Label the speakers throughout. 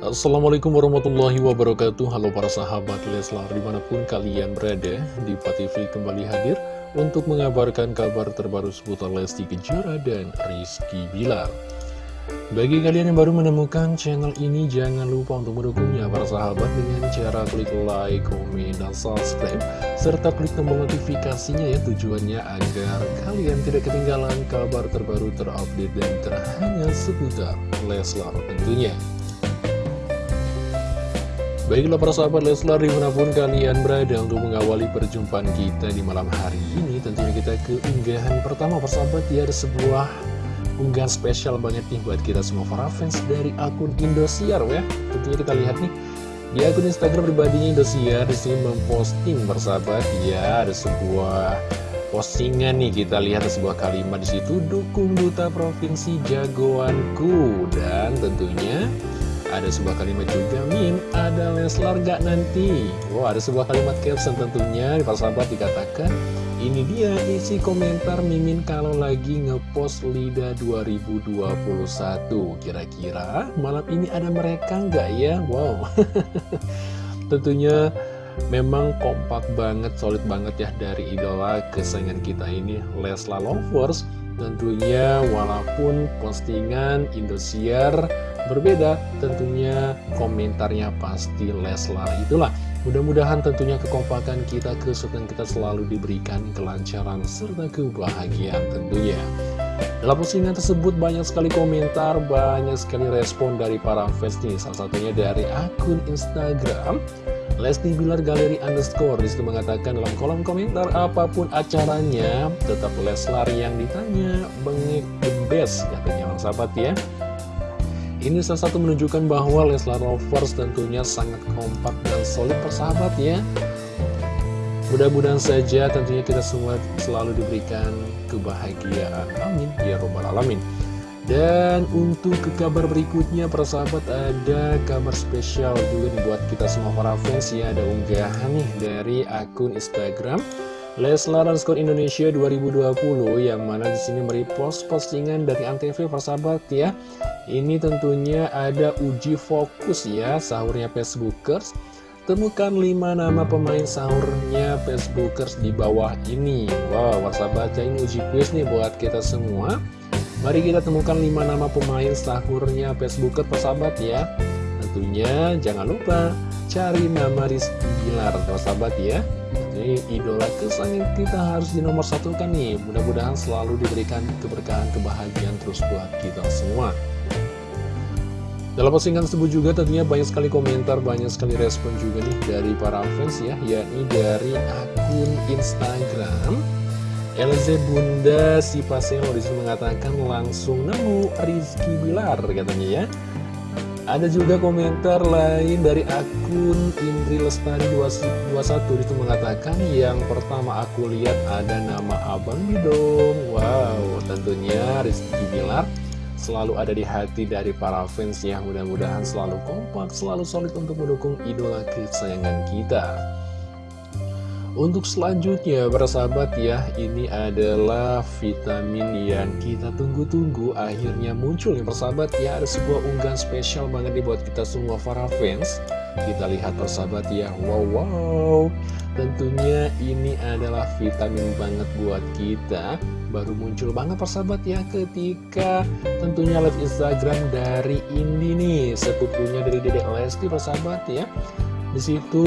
Speaker 1: Assalamualaikum warahmatullahi wabarakatuh. Halo para sahabat Leslar di mana pun kalian berada Di TV kembali hadir Untuk mengabarkan kabar terbaru seputar Lesti Kejora dan Rizky Bilar. Bagi kalian yang baru menemukan channel ini Jangan lupa untuk mendukungnya para sahabat Dengan cara klik like, komen, dan subscribe Serta klik tombol notifikasinya ya Tujuannya agar kalian tidak ketinggalan kabar terbaru terupdate dan terhangat seputar Leslar tentunya Baiklah para sahabat Leslar di mana pun kalian berada untuk mengawali perjumpaan kita di malam hari ini Tentunya kita ke unggahan pertama persahabat ya ada sebuah unggahan spesial banget nih buat kita semua para fans dari akun Indosiar ya. Tentunya kita lihat nih di akun Instagram pribadinya Indosiar di sini memposting persahabat ya ada sebuah postingan nih kita lihat ada sebuah kalimat di situ dukung duta provinsi jagoanku. Dan tentunya ada sebuah kalimat juga, Min, ada Leslar gak nanti? Wow, ada sebuah kalimat caption tentunya, para sahabat dikatakan, ini dia isi komentar Mimin kalau lagi ngepost Lida 2021. Kira-kira malam ini ada mereka nggak ya? Wow. Tentunya memang kompak banget, solid banget ya dari idola kesayangan kita ini, Leslar Lovers. Tentunya walaupun postingan Indosiar berbeda. Tentunya komentarnya pasti Leslar. Itulah mudah-mudahan tentunya kekompakan kita kesukaan kita selalu diberikan kelancaran serta kebahagiaan tentunya. Dalam postingan tersebut banyak sekali komentar banyak sekali respon dari para fans nih. Salah satunya dari akun Instagram Lesti Bilar Galeri Underscore. Di situ mengatakan dalam kolom komentar apa pun acaranya tetap Leslar yang ditanya bengek the best katanya sahabat ya ini salah satu menunjukkan bahwa Leslar Lovers tentunya sangat kompak dan solid persahabat ya. Mudah-mudahan saja tentunya kita semua selalu diberikan kebahagiaan. Amin. Ya Robbal Alamin. Dan untuk ke kabar berikutnya persahabat ada kabar spesial juga buat kita semua para fans ya. Ada unggahan nih dari akun Instagram Leslar underscore Indonesia 2020 yang mana di sini merepost postingan dari Antv persahabat ya. Ini tentunya ada uji fokus ya sahurnya Facebookers. Temukan 5 nama pemain sahurnya Facebookers di bawah ini. Wow, sahabat ya ini uji quiz nih buat kita semua. Mari kita temukan 5 nama pemain sahurnya Facebookers persahabat ya. Tentunya jangan lupa cari nama Rizky Bilar persahabat ya Ini idola kesayangan kita harus di nomor satu kan nih Mudah-mudahan selalu diberikan keberkahan kebahagiaan terus buat kita semua dalam postingan tersebut juga tentunya banyak sekali komentar, banyak sekali respon juga nih dari para fans ya, yakni dari akun Instagram. LZ Bunda si Paselo di situ mengatakan langsung nemu Rizky Bilar katanya ya. Ada juga komentar lain dari akun Indri Lestari 21 itu mengatakan yang pertama aku lihat ada nama Abang Bidong. Wow, tentunya Rizky Bilar selalu ada di hati dari para fans ya mudah-mudahan selalu kompak, selalu solid untuk mendukung idola kesayangan kita. Untuk selanjutnya, bersahabat ya, ini adalah vitamin yang kita tunggu-tunggu akhirnya muncul ya persahabat ya. Ada sebuah unggahan spesial banget dibuat kita semua para fans. Kita lihat persahabat ya, wow wow. Tentunya ini adalah vitamin banget buat kita baru muncul banget persahabat ya ketika tentunya live Instagram dari Indi nih sepupunya dari Dedek Lesti persahabat ya di situ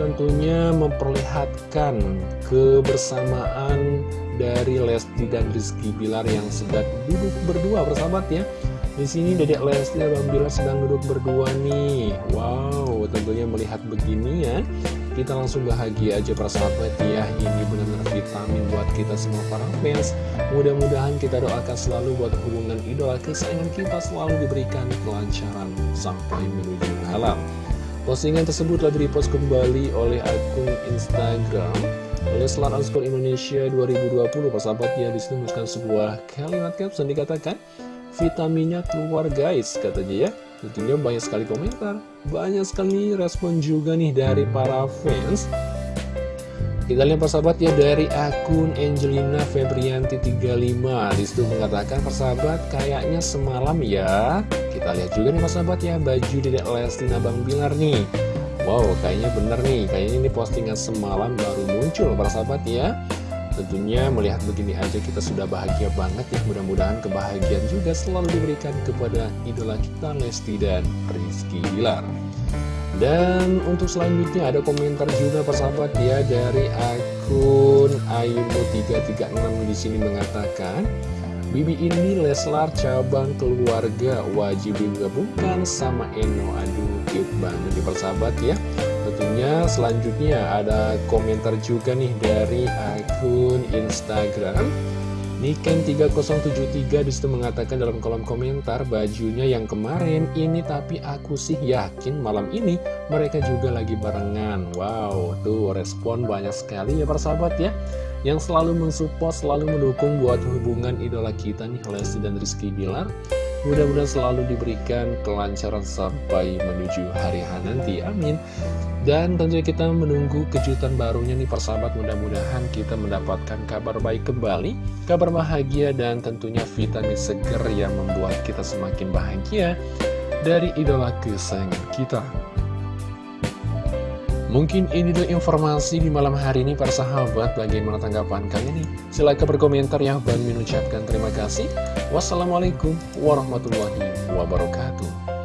Speaker 1: tentunya memperlihatkan kebersamaan dari Lesti dan Rizky Bilar yang sedang duduk berdua persahabat ya. Di sini Dedek Lesti dan Bilar sedang duduk berdua nih. Wow tentunya melihat begini ya. Kita langsung bahagia aja para sahabat ya. Ini benar-benar vitamin buat kita semua para fans. Mudah-mudahan kita doakan selalu buat hubungan idola kesayangan kita selalu diberikan kelancaran sampai menuju halal Postingan tersebut telah repost kembali oleh akun Instagram Leslar underscore Indonesia 2020 sahabat ya di situ menuliskan sebuah kalimat caption dikatakan vitaminnya keluar guys katanya ya Tentunya banyak sekali komentar, banyak sekali respon juga nih dari para fans. Kita lihat persahabat ya dari akun Angelina Febrianti 35 Di situ mengatakan persahabat kayaknya semalam ya. Kita lihat juga nih persahabat ya baju Dedek Lesti Nabang Bilar nih. Wow kayaknya bener nih. Kayaknya ini postingan semalam baru muncul persahabat ya. Tentunya melihat begini aja kita sudah bahagia banget ya. Mudah-mudahan kebahagiaan juga selalu diberikan kepada idola kita Lesti dan Rizky Bilar dan untuk selanjutnya ada komentar juga persahabat ya dari akun Ayumu336 di sini mengatakan Bibi ini Leslar cabang keluarga wajib digabungkan sama Eno. Aduh cute banget di persahabat ya. Tentunya selanjutnya ada komentar juga nih dari akun Instagram Niken 3073 di situ mengatakan dalam kolom komentar bajunya yang kemarin ini tapi aku sih yakin malam ini mereka juga lagi barengan. Wow tuh respon banyak sekali ya persahabat ya. Yang selalu mensupport selalu mendukung buat hubungan idola kita nih Lesti dan Rizky Bilar Mudah-mudahan selalu diberikan kelancaran sampai menuju hari H nanti, amin. Dan tentunya kita menunggu kejutan barunya nih persahabat. Mudah-mudahan kita mendapatkan kabar baik kembali Kabar bahagia dan tentunya vitamin seger yang membuat kita semakin bahagia Dari idola kesayangan kita Mungkin ini adalah informasi di malam hari ini para sahabat. Bagaimana tanggapan kalian nih? Silahkan berkomentar ya. Bang mengucapkan terima kasih. Wassalamualaikum warahmatullahi wabarakatuh